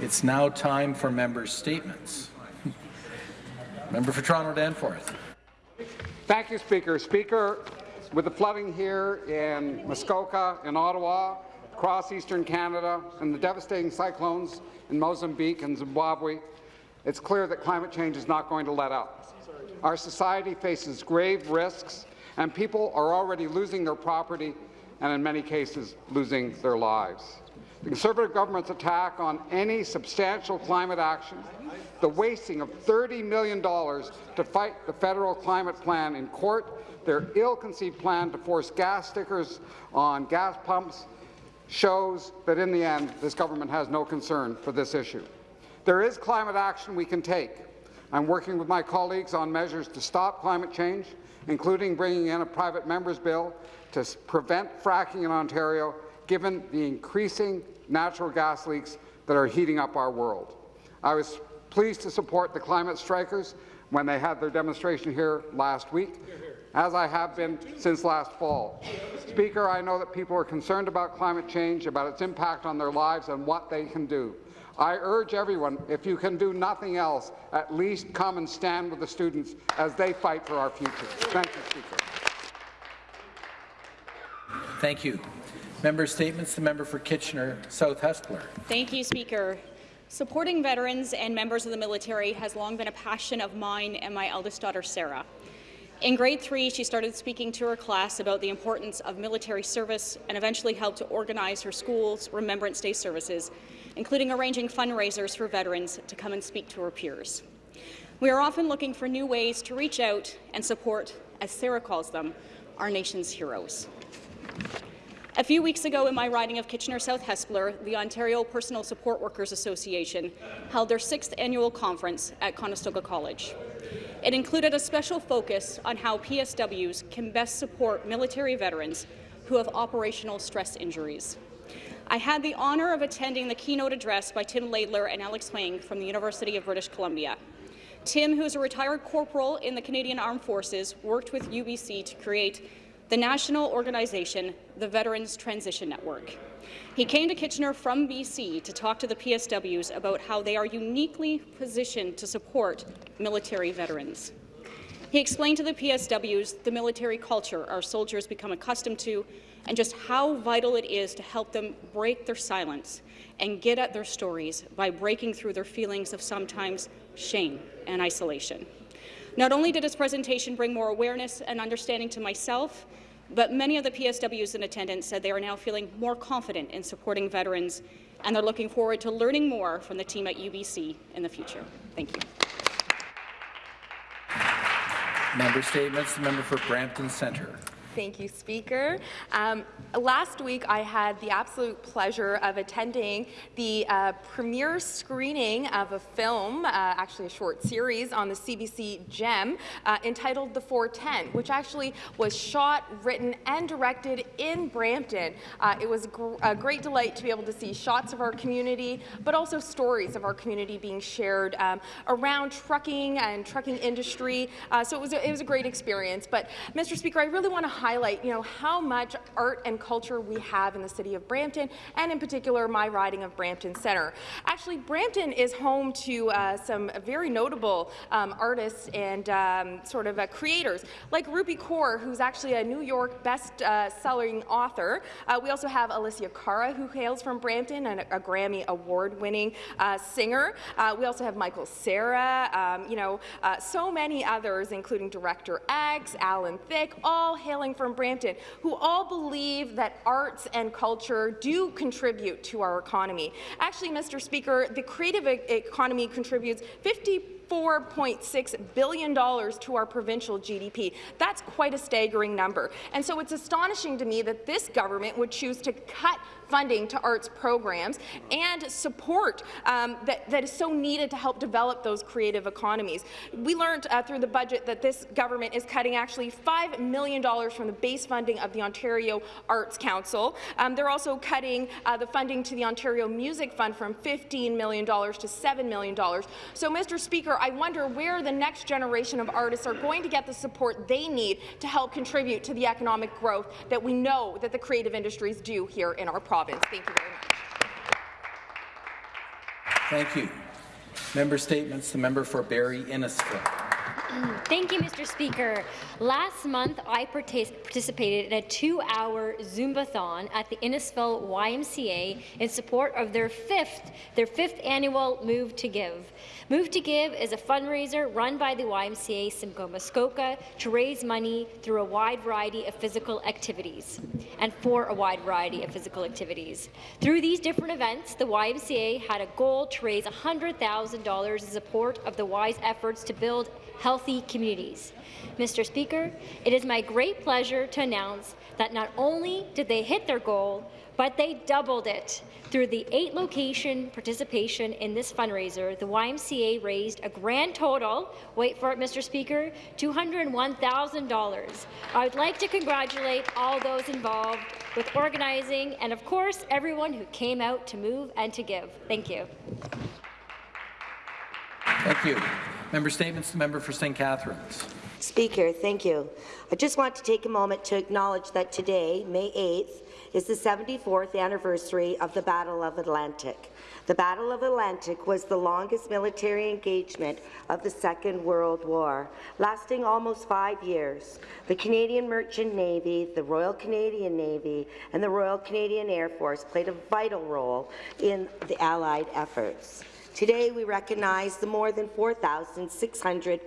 It's now time for member statements. Member for Toronto Danforth. Thank you, Speaker. Speaker, with the flooding here in Muskoka, in Ottawa, across eastern Canada, and the devastating cyclones in Mozambique and Zimbabwe, it's clear that climate change is not going to let up. Our society faces grave risks, and people are already losing their property and, in many cases, losing their lives. The Conservative government's attack on any substantial climate action, the wasting of $30 million to fight the federal climate plan in court, their ill-conceived plan to force gas stickers on gas pumps, shows that in the end, this government has no concern for this issue. There is climate action we can take. I'm working with my colleagues on measures to stop climate change, including bringing in a private member's bill to prevent fracking in Ontario, given the increasing natural gas leaks that are heating up our world. I was pleased to support the climate strikers when they had their demonstration here last week, as I have been since last fall. Speaker, I know that people are concerned about climate change, about its impact on their lives and what they can do. I urge everyone, if you can do nothing else, at least come and stand with the students as they fight for our future. Thank you, Speaker. Thank you. Member statements. The member for Kitchener South Hespeler. Thank you, Speaker. Supporting veterans and members of the military has long been a passion of mine and my eldest daughter, Sarah. In grade three, she started speaking to her class about the importance of military service and eventually helped to organize her school's Remembrance Day services including arranging fundraisers for veterans to come and speak to her peers. We are often looking for new ways to reach out and support, as Sarah calls them, our nation's heroes. A few weeks ago in my riding of Kitchener-South Hespeler, the Ontario Personal Support Workers Association held their sixth annual conference at Conestoga College. It included a special focus on how PSWs can best support military veterans who have operational stress injuries. I had the honour of attending the keynote address by Tim Laidler and Alex Wang from the University of British Columbia. Tim, who is a retired corporal in the Canadian Armed Forces, worked with UBC to create the national organization, the Veterans Transition Network. He came to Kitchener from BC to talk to the PSWs about how they are uniquely positioned to support military veterans. He explained to the PSWs the military culture our soldiers become accustomed to and just how vital it is to help them break their silence and get at their stories by breaking through their feelings of sometimes shame and isolation. Not only did his presentation bring more awareness and understanding to myself, but many of the PSWs in attendance said they are now feeling more confident in supporting veterans, and they're looking forward to learning more from the team at UBC in the future. Thank you. Member statements. The member for Brampton Centre. Thank you, Speaker. Um, last week, I had the absolute pleasure of attending the uh, premiere screening of a film, uh, actually a short series, on the CBC Gem uh, entitled The 410, which actually was shot, written, and directed in Brampton. Uh, it was gr a great delight to be able to see shots of our community, but also stories of our community being shared um, around trucking and trucking industry. Uh, so it was, a, it was a great experience. But, Mr. Speaker, I really want to highlight, you know, how much art and culture we have in the city of Brampton, and in particular, my riding of Brampton Centre. Actually, Brampton is home to uh, some very notable um, artists and um, sort of uh, creators, like Rupi Kaur, who's actually a New York best-selling uh, author. Uh, we also have Alessia Cara, who hails from Brampton, and a, Grammy Award-winning uh, singer. We also have Michael Cera, um, you know, so many others, including Director X, Alan Thicke, all hailing from Brampton, who all believe that arts and culture do contribute to our economy. Actually, Mr. Speaker, the creative economy contributes 50 $4.6 billion to our provincial GDP. That's quite a staggering number. And so it's astonishing to me that this government would choose to cut funding to arts programs and support um, that, that is so needed to help develop those creative economies. We learned uh, through the budget that this government is cutting actually $5 million from the base funding of the Ontario Arts Council. Um, they're also cutting uh, the funding to the Ontario Music Fund from $15 million to $7 million. So, Mr. Speaker, I wonder where the next generation of artists are going to get the support they need to help contribute to the economic growth that we know that the creative industries do here in our province. Thank you very much. Thank you. Member statements. The member for Barrie Innisfil. Mm. Thank you, Mr. Speaker. Last month, I participated in a two-hour Zumbathon at the Innisfil YMCA in support of their fifth, their fifth annual Move to Give. Move to Give is a fundraiser run by the YMCA Simcoe Muskoka to raise money through a wide variety of physical activities and for a wide variety of physical activities. Through these different events, the YMCA had a goal to raise $100,000 in support of the Y's efforts to build healthy communities. Mr. Speaker, it is my great pleasure to announce that not only did they hit their goal, but they doubled it. Through the eight-location participation in this fundraiser, the YMCA raised a grand total, wait for it, Mr. Speaker, $201,000. I would like to congratulate all those involved with organizing and, of course, everyone who came out to move and to give. Thank you. Thank you. Member statements. The member for St. Catharines. Speaker, thank you. I just want to take a moment to acknowledge that today, May 8th, is the 74th anniversary of the Battle of Atlantic. The Battle of Atlantic was the longest military engagement of the Second World War, lasting almost five years. The Canadian Merchant Navy, the Royal Canadian Navy, and the Royal Canadian Air Force played a vital role in the Allied efforts. Today, we recognize the more than 4,600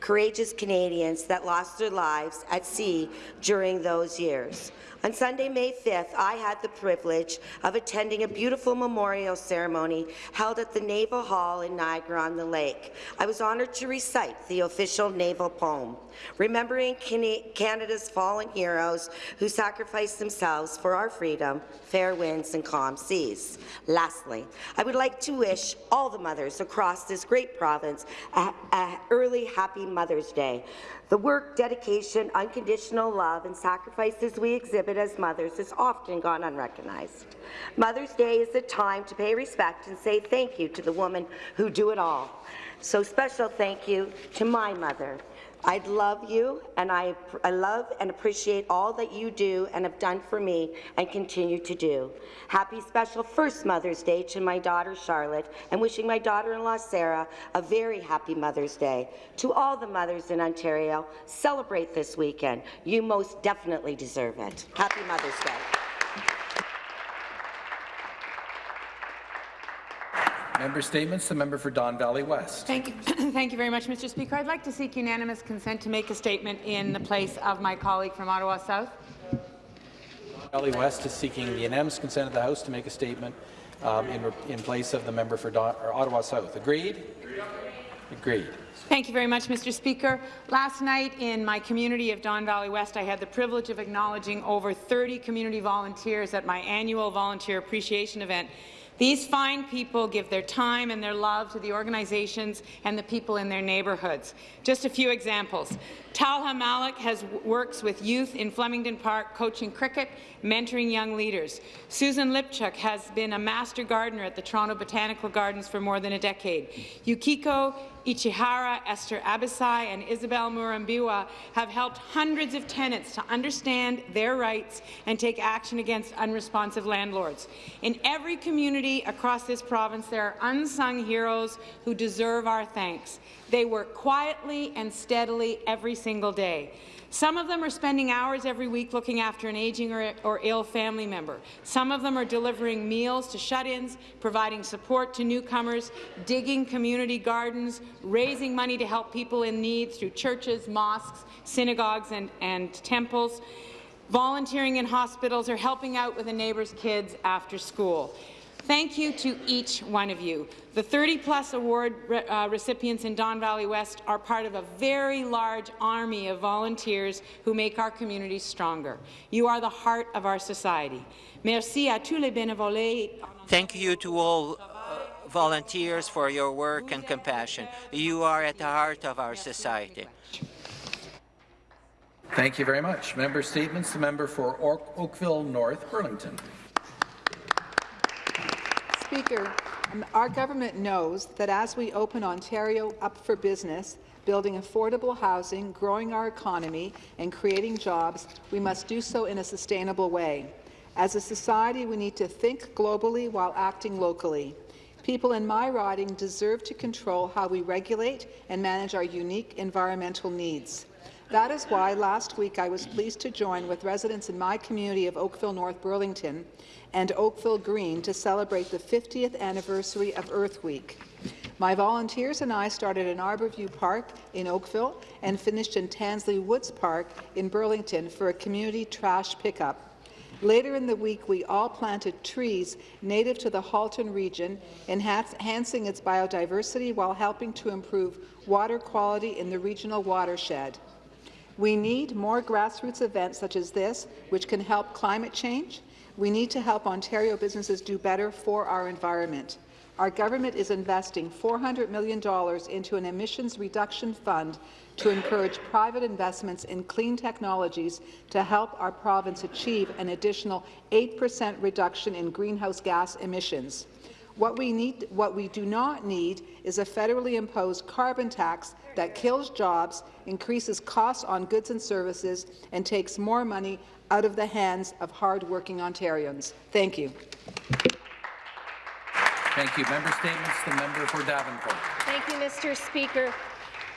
courageous Canadians that lost their lives at sea during those years. On Sunday, May 5th, I had the privilege of attending a beautiful memorial ceremony held at the Naval Hall in Niagara-on-the-Lake. I was honoured to recite the official naval poem, remembering Canada's fallen heroes who sacrificed themselves for our freedom, fair winds and calm seas. Lastly, I would like to wish all the mothers across this great province a, a early Happy Mother's Day. The work, dedication, unconditional love, and sacrifices we exhibit as mothers is often gone unrecognized. Mother's Day is a time to pay respect and say thank you to the women who do it all. So special thank you to my mother, I love you, and I, I love and appreciate all that you do and have done for me and continue to do. Happy special first Mother's Day to my daughter Charlotte, and wishing my daughter-in-law Sarah a very happy Mother's Day. To all the mothers in Ontario, celebrate this weekend. You most definitely deserve it. Happy Mother's Day. Member statements. The member for Don Valley West. Thank you. Thank you very much, Mr. Speaker. I'd like to seek unanimous consent to make a statement in the place of my colleague from Ottawa South. Don Valley West is seeking the unanimous consent of the House to make a statement um, in, in place of the member for Don, Ottawa South. Agreed? Agreed. Thank you very much, Mr. Speaker. Last night in my community of Don Valley West, I had the privilege of acknowledging over 30 community volunteers at my annual volunteer appreciation event. These fine people give their time and their love to the organizations and the people in their neighbourhoods. Just a few examples. Talha Malik has works with youth in Flemington Park, coaching cricket, mentoring young leaders. Susan Lipchuk has been a master gardener at the Toronto Botanical Gardens for more than a decade. Yukiko Ichihara, Esther Abisai, and Isabel Murambiwa have helped hundreds of tenants to understand their rights and take action against unresponsive landlords. In every community across this province, there are unsung heroes who deserve our thanks. They work quietly and steadily every single day. Some of them are spending hours every week looking after an aging or, or ill family member. Some of them are delivering meals to shut-ins, providing support to newcomers, digging community gardens, raising money to help people in need through churches, mosques, synagogues and, and temples, volunteering in hospitals, or helping out with a neighbour's kids after school. Thank you to each one of you. The 30-plus award re uh, recipients in Don Valley West are part of a very large army of volunteers who make our communities stronger. You are the heart of our society. Merci à tous les bénévoles. Thank you to all volunteers for your work and compassion. You are at the heart of our society. Thank you very much. Member statements. The member for Oakville North Burlington. Speaker, um, our government knows that as we open Ontario up for business, building affordable housing, growing our economy, and creating jobs, we must do so in a sustainable way. As a society, we need to think globally while acting locally. People in my riding deserve to control how we regulate and manage our unique environmental needs. That is why last week I was pleased to join with residents in my community of Oakville North Burlington and Oakville Green to celebrate the 50th anniversary of Earth Week. My volunteers and I started in Arborview Park in Oakville and finished in Tansley Woods Park in Burlington for a community trash pickup. Later in the week, we all planted trees native to the Halton region, enhancing its biodiversity while helping to improve water quality in the regional watershed. We need more grassroots events such as this, which can help climate change. We need to help Ontario businesses do better for our environment. Our government is investing $400 million into an emissions reduction fund to encourage private investments in clean technologies to help our province achieve an additional 8% reduction in greenhouse gas emissions. What we, need, what we do not need is a federally imposed carbon tax that kills jobs, increases costs on goods and services, and takes more money out of the hands of hard-working Ontarians. Thank you. Thank you. Member statements. The member for Davenport. Thank you, Mr. Speaker.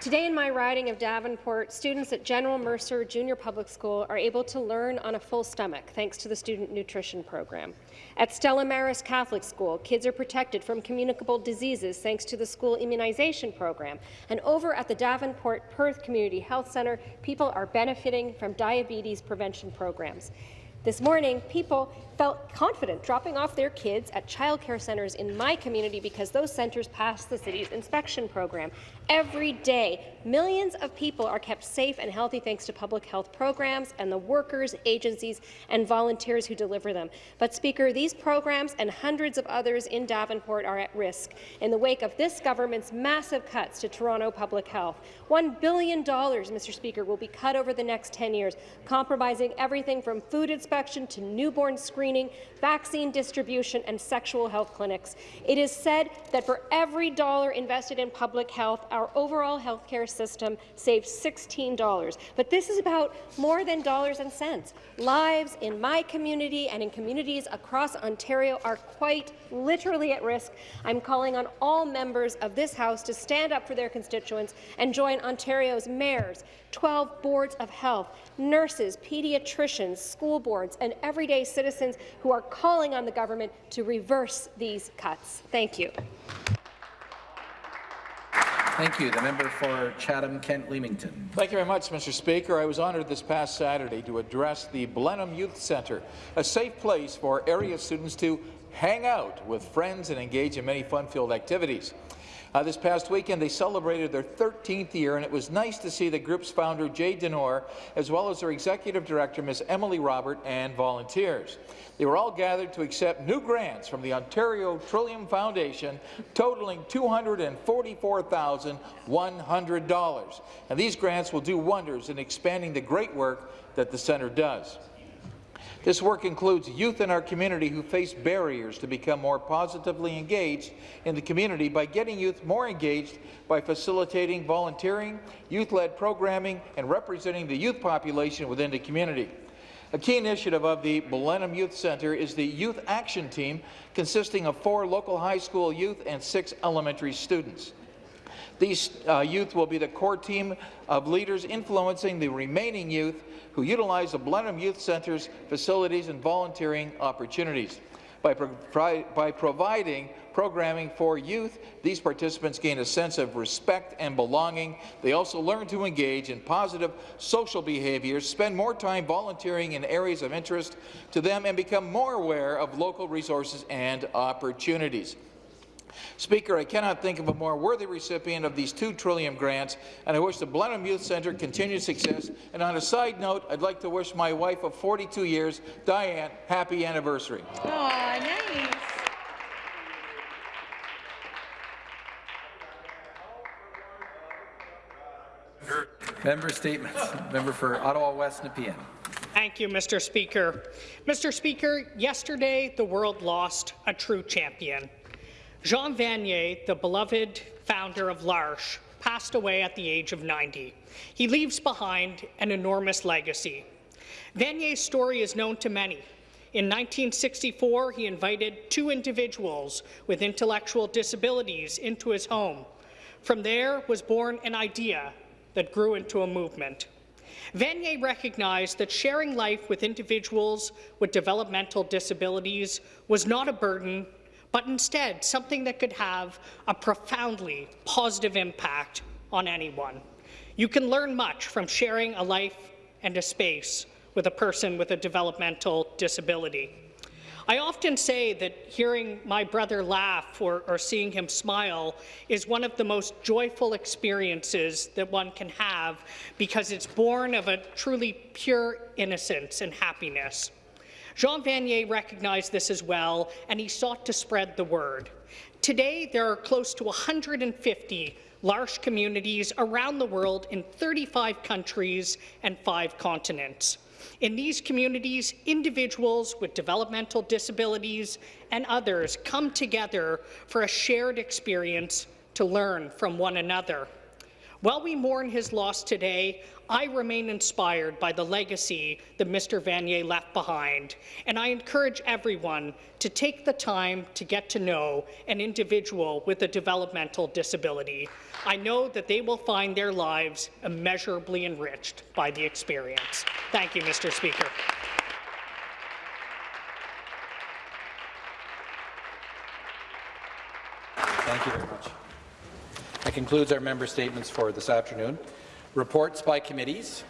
Today in my riding of Davenport, students at General Mercer Junior Public School are able to learn on a full stomach thanks to the Student Nutrition Program. At Stella Maris Catholic School, kids are protected from communicable diseases thanks to the school immunization program. And over at the Davenport Perth Community Health Centre, people are benefiting from diabetes prevention programs. This morning, people felt confident dropping off their kids at childcare centres in my community because those centres pass the city's inspection program. Every day, millions of people are kept safe and healthy thanks to public health programs and the workers, agencies and volunteers who deliver them. But, Speaker, these programs and hundreds of others in Davenport are at risk in the wake of this government's massive cuts to Toronto public health. $1 billion, Mr. Speaker, will be cut over the next 10 years, compromising everything from food inspection to newborn screening screening, vaccine distribution, and sexual health clinics. It is said that for every dollar invested in public health, our overall healthcare system saves $16. But this is about more than dollars and cents. Lives in my community and in communities across Ontario are quite literally at risk. I'm calling on all members of this House to stand up for their constituents and join Ontario's mayors, 12 boards of health, nurses, pediatricians, school boards, and everyday citizens who are calling on the government to reverse these cuts. Thank you. Thank you. The member for Chatham-Kent-Leamington. Thank you very much, Mr. Speaker. I was honoured this past Saturday to address the Blenheim Youth Centre, a safe place for area students to hang out with friends and engage in many fun-filled activities. Uh, this past weekend, they celebrated their 13th year, and it was nice to see the group's founder, Jay Denor, as well as their executive director, Ms. Emily Robert, and volunteers. They were all gathered to accept new grants from the Ontario Trillium Foundation, totaling $244,100. And these grants will do wonders in expanding the great work that the centre does. This work includes youth in our community who face barriers to become more positively engaged in the community by getting youth more engaged by facilitating volunteering, youth-led programming, and representing the youth population within the community. A key initiative of the Blenheim Youth Centre is the Youth Action Team, consisting of four local high school youth and six elementary students. These uh, youth will be the core team of leaders influencing the remaining youth who utilize the Blenheim Youth Centre's facilities and volunteering opportunities. By, pro by, providing programming for youth, these participants gain a sense of respect and belonging. They also learn to engage in positive social behaviors, spend more time volunteering in areas of interest to them, and become more aware of local resources and opportunities. Speaker, I cannot think of a more worthy recipient of these two Trillium grants, and I wish the Blenheim Youth Centre continued success. And on a side note, I'd like to wish my wife of 42 years, Diane, happy anniversary. Oh, nice. Member statements. Member for Ottawa West Nepean. Thank you, Mr. Speaker. Mr. Speaker, yesterday the world lost a true champion. Jean Vanier, the beloved founder of L'Arche, passed away at the age of 90. He leaves behind an enormous legacy. Vanier's story is known to many. In 1964, he invited two individuals with intellectual disabilities into his home. From there was born an idea that grew into a movement. Vanier recognized that sharing life with individuals with developmental disabilities was not a burden, but instead something that could have a profoundly positive impact on anyone. You can learn much from sharing a life and a space with a person with a developmental disability. I often say that hearing my brother laugh or, or, seeing him smile is one of the most joyful experiences that one can have because it's born of a truly pure innocence and happiness. Jean Vanier recognized this as well, and he sought to spread the word. Today, there are close to 150 L'Arche communities around the world in 35 countries and five continents. In these communities, individuals with developmental disabilities and others come together for a shared experience to learn from one another. While we mourn his loss today, I remain inspired by the legacy that Mr. Vanier left behind, and I encourage everyone to take the time to get to know an individual with a developmental disability. I know that they will find their lives immeasurably enriched by the experience. Thank you, Mr. Speaker. Thank you very much. That concludes our member statements for this afternoon. Reports by committees.